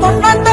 困难的。